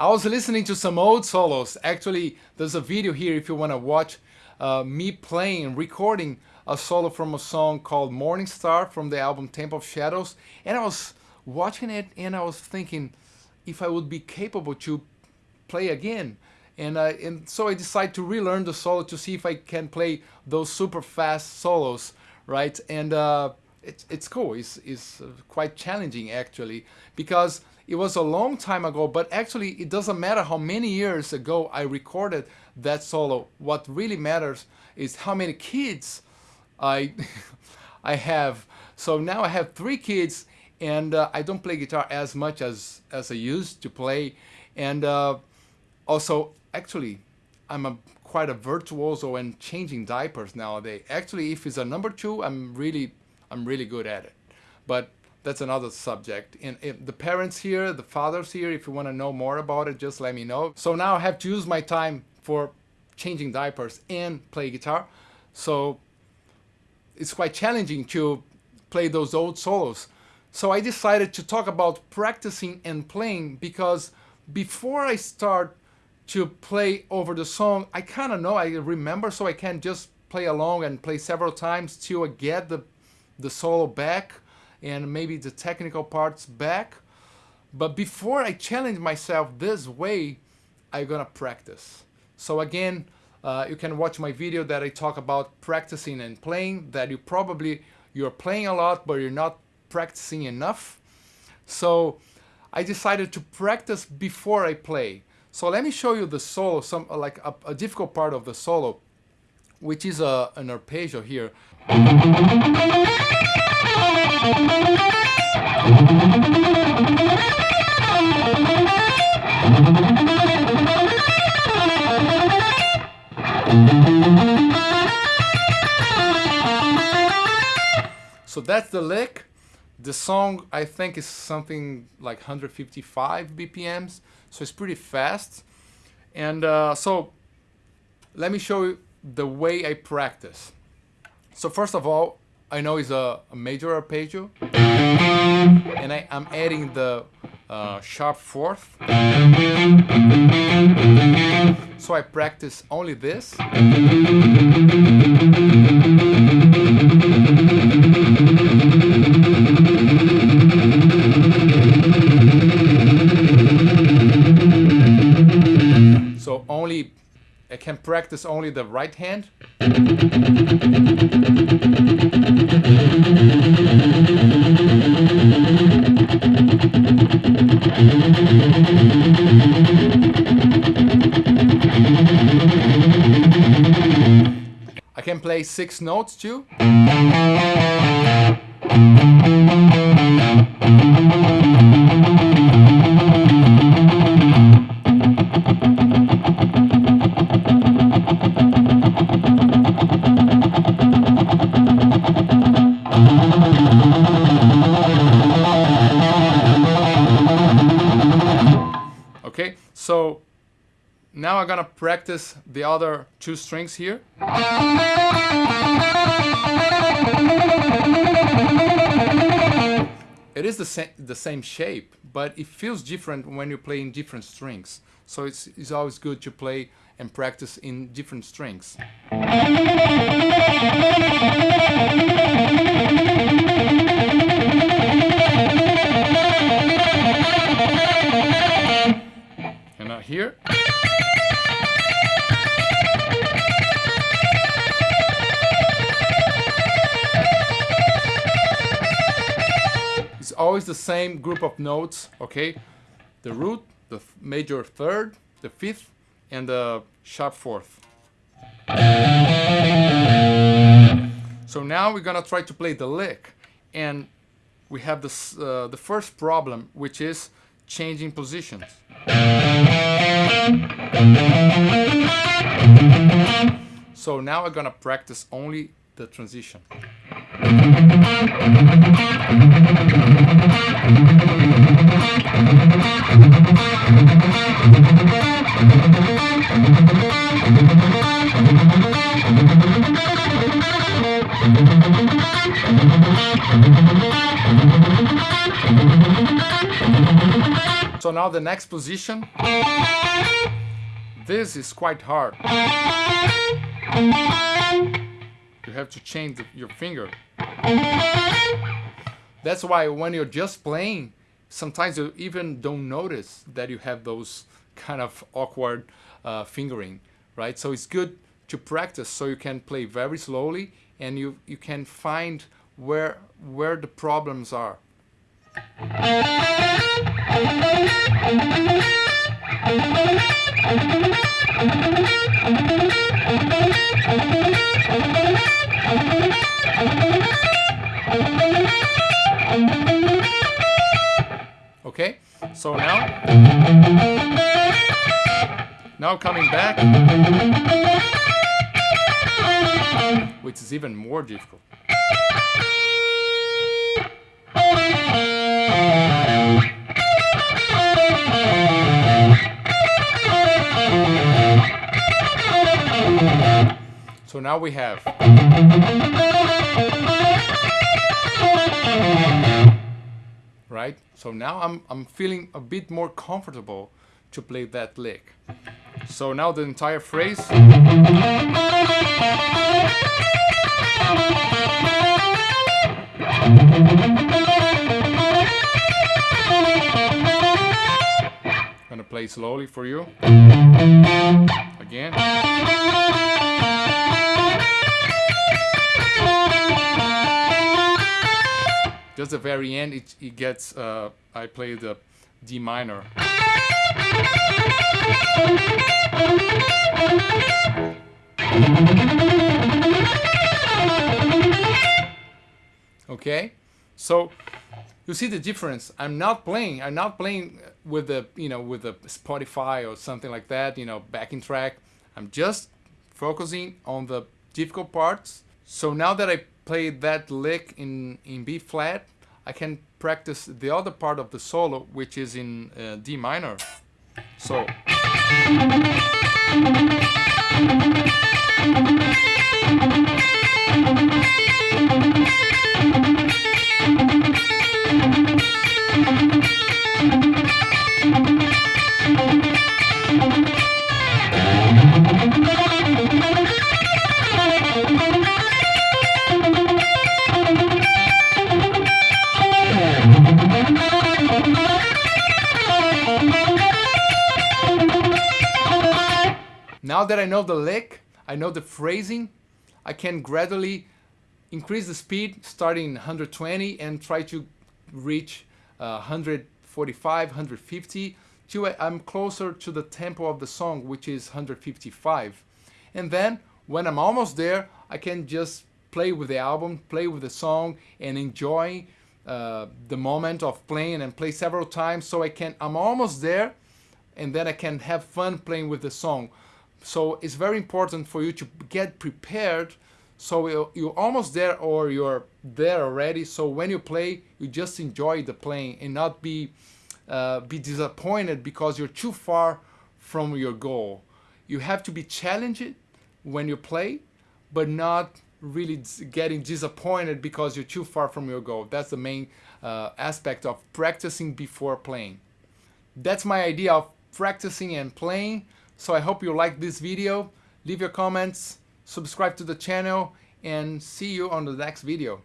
I was listening to some old solos. Actually, there's a video here if you want to watch uh, me playing, recording a solo from a song called Morning Star from the album Temple of Shadows. And I was watching it and I was thinking if I would be capable to play again. And, and so I decided to relearn the solo to see if I can play those super fast solos, right? And uh, it's, it's cool. It's, it's quite challenging actually because it was a long time ago, but actually it doesn't matter how many years ago I recorded that solo. What really matters is how many kids I, I have. So now I have three kids and uh, I don't play guitar as much as, as I used to play. And uh, also, actually, I'm a, quite a virtuoso and changing diapers nowadays. Actually, if it's a number two, I'm really I'm really good at it. But that's another subject. And the parents here, the fathers here, if you want to know more about it, just let me know. So now I have to use my time for changing diapers and play guitar. So it's quite challenging to play those old solos. So I decided to talk about practicing and playing because before I start to play over the song, I kind of know, I remember, so I can just play along and play several times till I get the the solo back and maybe the technical parts back. But before I challenge myself this way, I'm gonna practice. So again, uh, you can watch my video that I talk about practicing and playing, that you probably, you're playing a lot, but you're not practicing enough. So I decided to practice before I play. So let me show you the solo, some like a, a difficult part of the solo, which is a, an arpeggio here. So that's the lick. The song I think is something like 155 BPMs, so it's pretty fast. And uh, so let me show you the way I practice. So first of all, I know it's a, a major arpeggio, and I, am adding the uh, sharp fourth. So I practice only this. So only I can practice only the right hand. I can play six notes too. Okay, so now I'm gonna practice the other two strings here. It is the, the same shape, but it feels different when you play in different strings. So it's, it's always good to play and practice in different strings. And now here. Always the same group of notes, okay? The root, the major third, the fifth, and the sharp fourth. So now we're gonna try to play the lick, and we have this, uh, the first problem, which is changing positions. So now we're gonna practice only the transition. So now the next position, this is quite hard. You have to change your finger. That's why when you're just playing, sometimes you even don't notice that you have those kind of awkward uh, fingering, right? So it's good to practice so you can play very slowly and you, you can find where, where the problems are. so now, now coming back, which is even more difficult. So now we have right? So now I'm, I'm feeling a bit more comfortable to play that lick. So now the entire phrase. Gonna play slowly for you. Again. Just the very end it, it gets uh, I play the D minor. Okay? So you see the difference. I'm not playing I'm not playing with the you know with the Spotify or something like that you know backing track. I'm just focusing on the difficult parts. So now that I play that lick in, in B flat, I can practice the other part of the solo, which is in uh, D minor. So. Now that I know the lick, I know the phrasing, I can gradually increase the speed starting 120 and try to reach uh, 145, 150 till I'm closer to the tempo of the song which is 155. And then when I'm almost there, I can just play with the album, play with the song and enjoy uh, the moment of playing and play several times so I can, I'm almost there and then I can have fun playing with the song. So it's very important for you to get prepared so you're almost there or you're there already. So when you play, you just enjoy the playing and not be uh, be disappointed because you're too far from your goal. You have to be challenged when you play, but not really getting disappointed because you're too far from your goal. That's the main uh, aspect of practicing before playing. That's my idea of practicing and playing. So I hope you like this video. Leave your comments, subscribe to the channel, and see you on the next video.